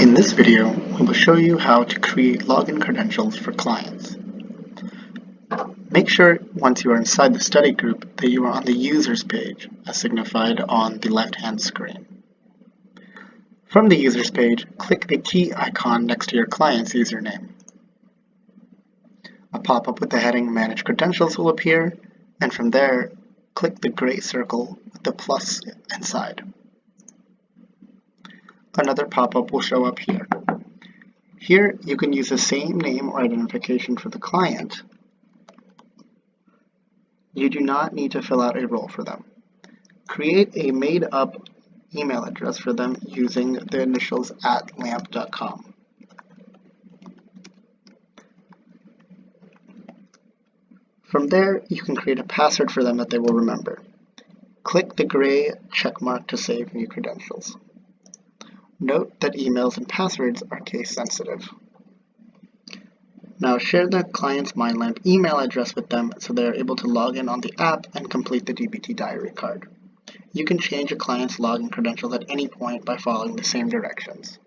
In this video, we will show you how to create login credentials for clients. Make sure once you are inside the study group that you are on the users page as signified on the left-hand screen. From the users page, click the key icon next to your client's username. A pop-up with the heading Manage Credentials will appear, and from there, click the gray circle with the plus inside another pop-up will show up here. Here you can use the same name or identification for the client. You do not need to fill out a role for them. Create a made-up email address for them using the initials at lamp.com. From there, you can create a password for them that they will remember. Click the gray check mark to save new credentials. Note that emails and passwords are case sensitive. Now share the client's MindLamp email address with them so they are able to log in on the app and complete the DBT diary card. You can change a client's login credentials at any point by following the same directions.